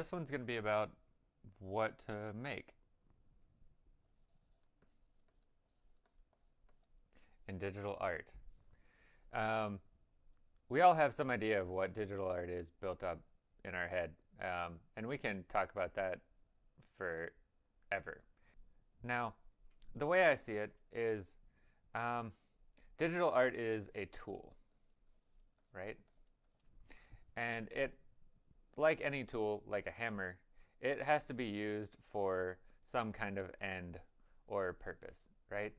this one's going to be about what to make. In digital art. Um, we all have some idea of what digital art is built up in our head, um, and we can talk about that forever. Now, the way I see it is um, digital art is a tool, right? And it, like any tool, like a hammer, it has to be used for some kind of end or purpose, right?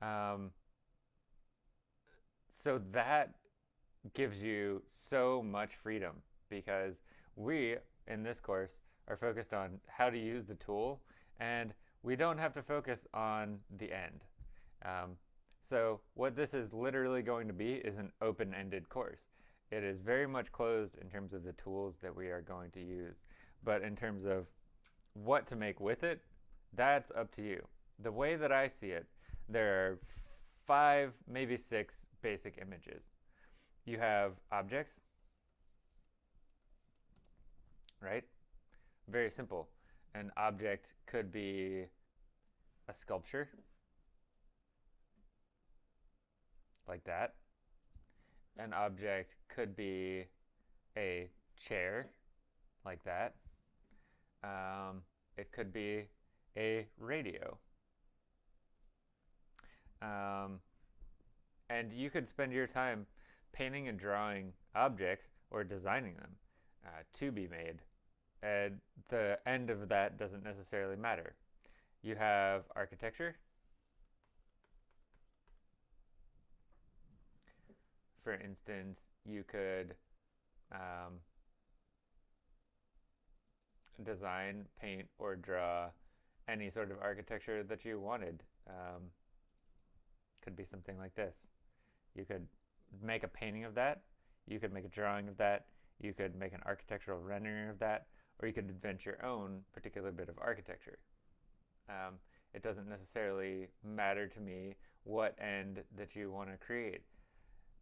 Um, so that gives you so much freedom because we, in this course, are focused on how to use the tool and we don't have to focus on the end. Um, so what this is literally going to be is an open-ended course. It is very much closed in terms of the tools that we are going to use. But in terms of what to make with it, that's up to you. The way that I see it, there are five, maybe six basic images. You have objects, right? Very simple. An object could be a sculpture, like that. An object could be a chair, like that. Um, it could be a radio. Um, and you could spend your time painting and drawing objects or designing them uh, to be made. And the end of that doesn't necessarily matter. You have architecture. For instance, you could um, design, paint, or draw any sort of architecture that you wanted. Um, could be something like this. You could make a painting of that. You could make a drawing of that. You could make an architectural rendering of that. Or you could invent your own particular bit of architecture. Um, it doesn't necessarily matter to me what end that you want to create.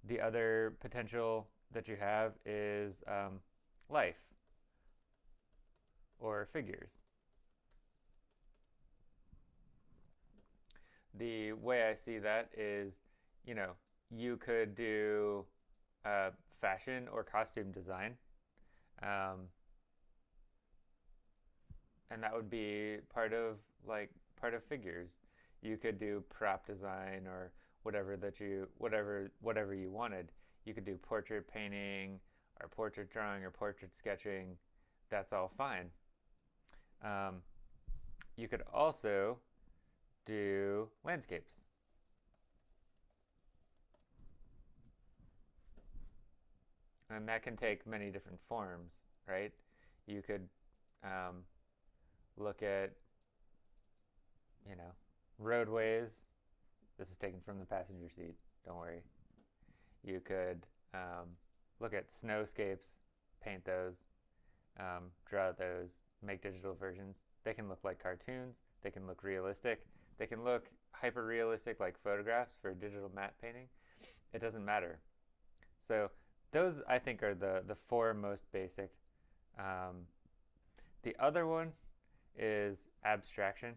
The other potential that you have is um, life or figures. The way I see that is, you know, you could do uh, fashion or costume design. Um, and that would be part of like part of figures. You could do prop design or whatever that you whatever whatever you wanted. You could do portrait painting or portrait drawing or portrait sketching. That's all fine. Um, you could also do landscapes. And that can take many different forms, right? You could um, look at, you know, roadways. This is taken from the passenger seat, don't worry. You could um, look at snowscapes, paint those, um, draw those, make digital versions. They can look like cartoons, they can look realistic, they can look hyper realistic like photographs for digital matte painting. It doesn't matter. So those I think are the, the four most basic. Um, the other one is abstraction.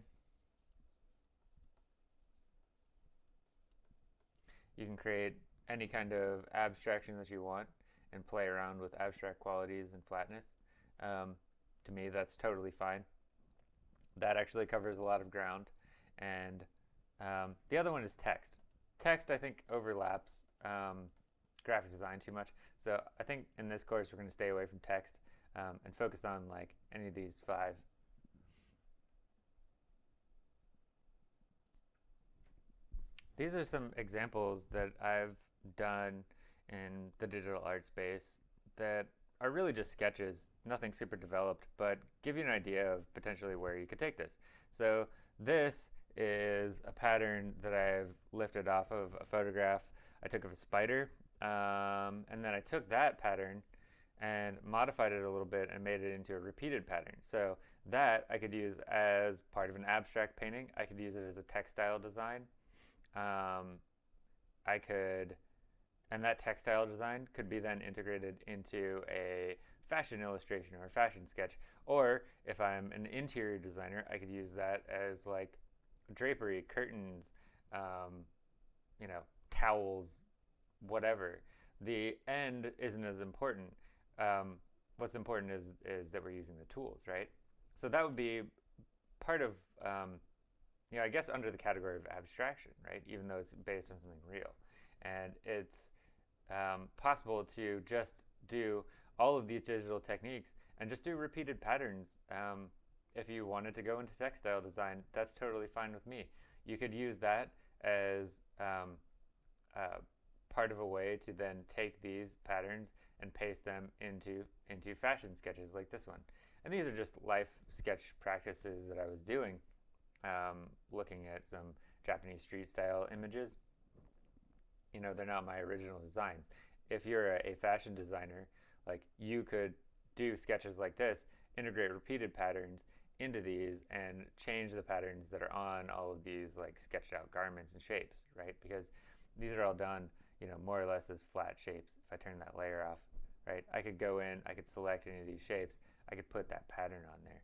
You can create any kind of abstraction that you want and play around with abstract qualities and flatness. Um, to me, that's totally fine. That actually covers a lot of ground. And um, the other one is text. Text, I think, overlaps um, graphic design too much. So I think in this course, we're going to stay away from text um, and focus on like any of these five These are some examples that I've done in the digital art space that are really just sketches, nothing super developed, but give you an idea of potentially where you could take this. So this is a pattern that I've lifted off of a photograph I took of a spider, um, and then I took that pattern and modified it a little bit and made it into a repeated pattern. So that I could use as part of an abstract painting. I could use it as a textile design. Um, I could, and that textile design could be then integrated into a fashion illustration or a fashion sketch. Or if I'm an interior designer, I could use that as like drapery, curtains, um, you know, towels, whatever. The end isn't as important. Um, what's important is is that we're using the tools, right? So that would be part of, um, you know, I guess under the category of abstraction, right? Even though it's based on something real, and it's um, possible to just do all of these digital techniques and just do repeated patterns. Um, if you wanted to go into textile design, that's totally fine with me. You could use that as um, uh, part of a way to then take these patterns and paste them into into fashion sketches like this one. And these are just life sketch practices that I was doing, um, looking at some Japanese street style images. You know, they're not my original designs. If you're a, a fashion designer, like you could do sketches like this, integrate repeated patterns into these and change the patterns that are on all of these like sketched out garments and shapes, right? Because these are all done, you know, more or less as flat shapes. If I turn that layer off, right, I could go in, I could select any of these shapes, I could put that pattern on there.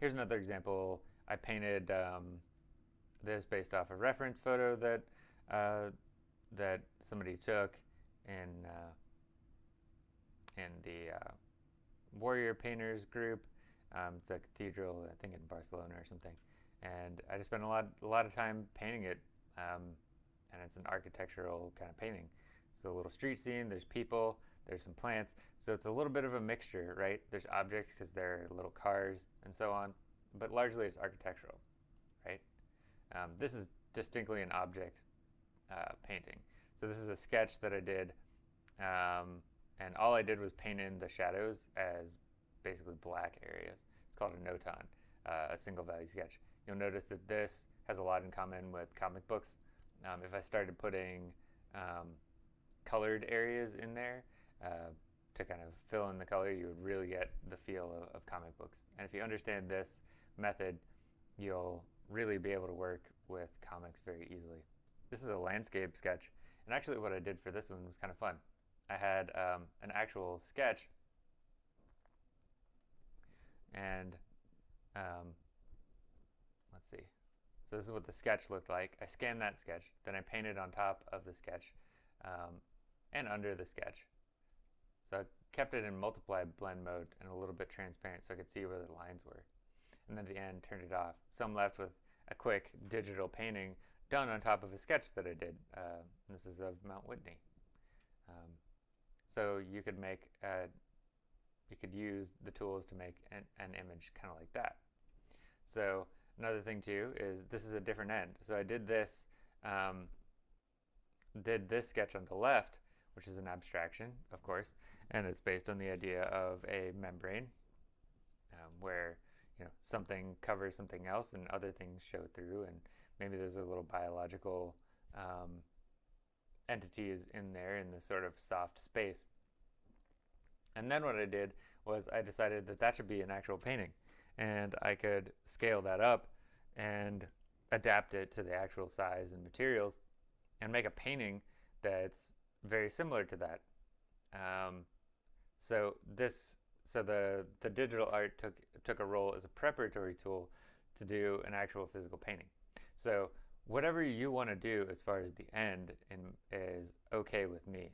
Here's another example. I painted um, this based off a reference photo that uh, that somebody took in uh, in the uh, Warrior Painters group. Um, it's a cathedral, I think in Barcelona or something. And I just spent a lot, a lot of time painting it. Um, and it's an architectural kind of painting. So a little street scene, there's people, there's some plants. So it's a little bit of a mixture, right? There's objects because there are little cars and so on, but largely it's architectural, right? Um, this is distinctly an object uh, painting. So this is a sketch that I did, um, and all I did was paint in the shadows as basically black areas. It's called a notan, uh, a single value sketch. You'll notice that this has a lot in common with comic books. Um, if I started putting um, colored areas in there uh, to kind of fill in the color, you would really get the feel of, of comic books. And if you understand this method, you'll really be able to work with comics very easily. This is a landscape sketch. And actually what I did for this one was kind of fun. I had um, an actual sketch and um, let's see. So this is what the sketch looked like. I scanned that sketch, then I painted on top of the sketch um, and under the sketch. So I kept it in multiply blend mode and a little bit transparent so I could see where the lines were. And then at the end, turned it off. So I'm left with a quick digital painting done on top of a sketch that I did. Uh, this is of Mount Whitney. Um, so you could make, a, you could use the tools to make an, an image kind of like that. So another thing too is this is a different end. So I did this, um, did this sketch on the left, which is an abstraction, of course, and it's based on the idea of a membrane um, where you know something covers something else and other things show through and maybe there's a little biological um, entities in there in this sort of soft space. And then what I did was I decided that that should be an actual painting and I could scale that up and adapt it to the actual size and materials and make a painting that's very similar to that. Um, so this, so the the digital art took took a role as a preparatory tool to do an actual physical painting. So whatever you want to do as far as the end in, is okay with me,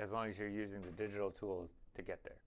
as long as you're using the digital tools to get there.